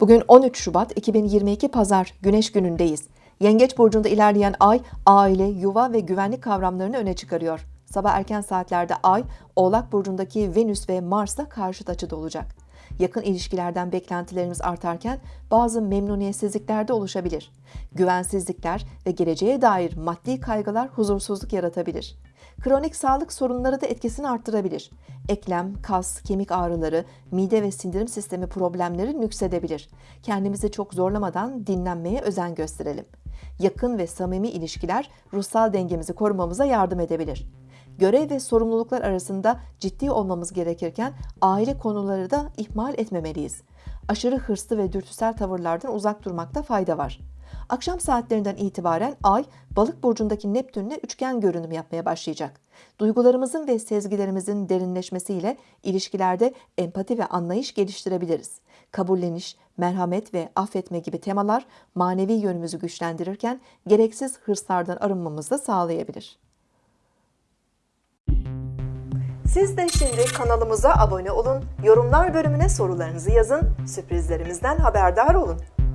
Bugün 13 Şubat 2022 Pazar Güneş günündeyiz. Yengeç burcunda ilerleyen ay aile, yuva ve güvenlik kavramlarını öne çıkarıyor. Sabah erken saatlerde ay Oğlak burcundaki Venüs ve Mars'la karşıt açıda olacak. Yakın ilişkilerden beklentilerimiz artarken bazı memnuniyetsizlikler de oluşabilir. Güvensizlikler ve geleceğe dair maddi kaygılar huzursuzluk yaratabilir. Kronik sağlık sorunları da etkisini arttırabilir. Eklem, kas, kemik ağrıları, mide ve sindirim sistemi problemleri nüksedebilir. Kendimizi çok zorlamadan dinlenmeye özen gösterelim. Yakın ve samimi ilişkiler ruhsal dengemizi korumamıza yardım edebilir. Görev ve sorumluluklar arasında ciddi olmamız gerekirken aile konuları da ihmal etmemeliyiz. Aşırı hırslı ve dürtüsel tavırlardan uzak durmakta fayda var. Akşam saatlerinden itibaren Ay, Balık burcundaki Neptünle üçgen görünüm yapmaya başlayacak. Duygularımızın ve sezgilerimizin derinleşmesiyle ilişkilerde empati ve anlayış geliştirebiliriz. Kabulleniş, merhamet ve affetme gibi temalar manevi yönümüzü güçlendirirken gereksiz hırslardan arınmamızı sağlayabilir. Siz de şimdi kanalımıza abone olun, yorumlar bölümüne sorularınızı yazın, sürprizlerimizden haberdar olun.